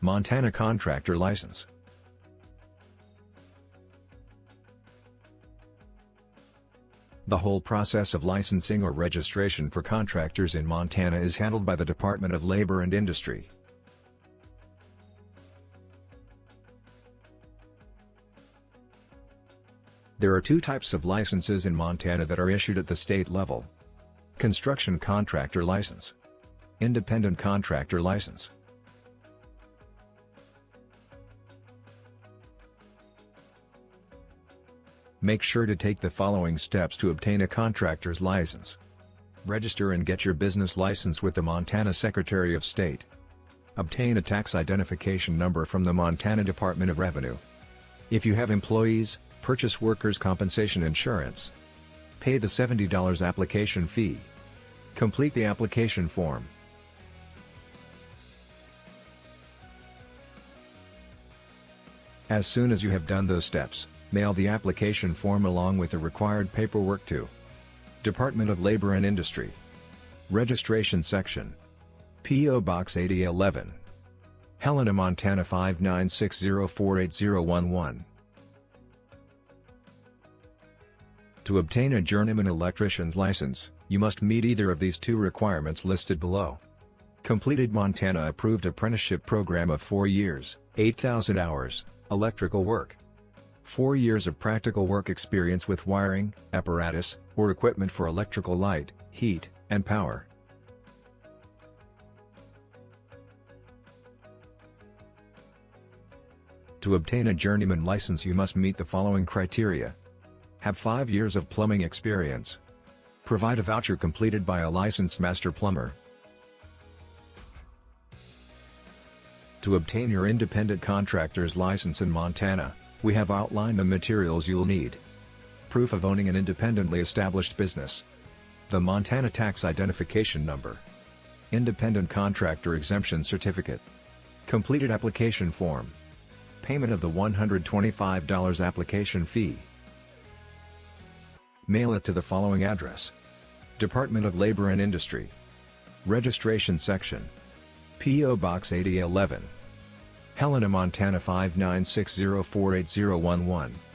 Montana Contractor License The whole process of licensing or registration for contractors in Montana is handled by the Department of Labor and Industry. There are two types of licenses in Montana that are issued at the state level. Construction Contractor License Independent Contractor License Make sure to take the following steps to obtain a contractor's license. Register and get your business license with the Montana Secretary of State. Obtain a tax identification number from the Montana Department of Revenue. If you have employees, purchase workers' compensation insurance. Pay the $70 application fee. Complete the application form. As soon as you have done those steps, Mail the application form along with the required paperwork to Department of Labor and Industry Registration Section P.O. Box 8011 Helena, Montana 59604811 To obtain a journeyman electrician's license, you must meet either of these two requirements listed below. Completed Montana approved apprenticeship program of 4 years, 8,000 hours, electrical work. 4 years of practical work experience with wiring, apparatus, or equipment for electrical light, heat, and power. To obtain a journeyman license you must meet the following criteria. Have 5 years of plumbing experience. Provide a voucher completed by a licensed master plumber. To obtain your independent contractor's license in Montana, we have outlined the materials you'll need. Proof of owning an independently established business. The Montana Tax Identification Number. Independent Contractor Exemption Certificate. Completed application form. Payment of the $125 application fee. Mail it to the following address. Department of Labor and Industry. Registration Section. P.O. Box 8011. Helena, Montana 59604811.